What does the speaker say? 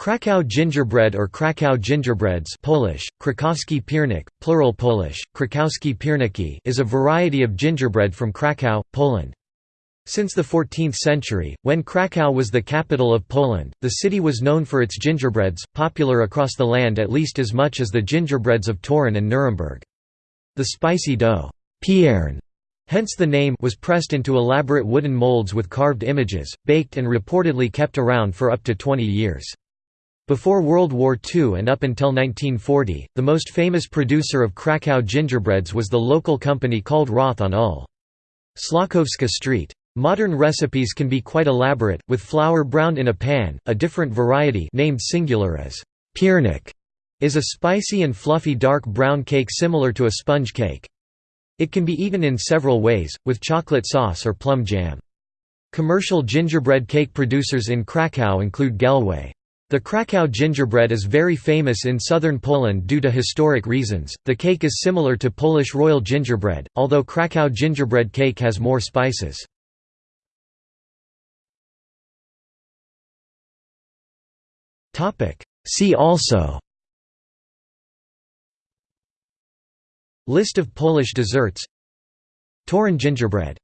Krakow gingerbread or Krakow gingerbreads Polish, Krakowski piernik, plural Polish, Krakowski pierniki is a variety of gingerbread from Krakow, Poland. Since the 14th century, when Krakow was the capital of Poland, the city was known for its gingerbreads, popular across the land at least as much as the gingerbreads of Torun and Nuremberg. The spicy dough piern, hence the name was pressed into elaborate wooden molds with carved images, baked and reportedly kept around for up to 20 years. Before World War II and up until 1940, the most famous producer of Krakow gingerbreads was the local company called Roth on Ul. Szlachowska Street. Modern recipes can be quite elaborate, with flour browned in a pan. A different variety named singular as piernik is a spicy and fluffy dark brown cake similar to a sponge cake. It can be eaten in several ways, with chocolate sauce or plum jam. Commercial gingerbread cake producers in Krakow include Gelway. The Krakow gingerbread is very famous in southern Poland due to historic reasons. The cake is similar to Polish royal gingerbread, although Krakow gingerbread cake has more spices. Topic: See also List of Polish desserts Torun gingerbread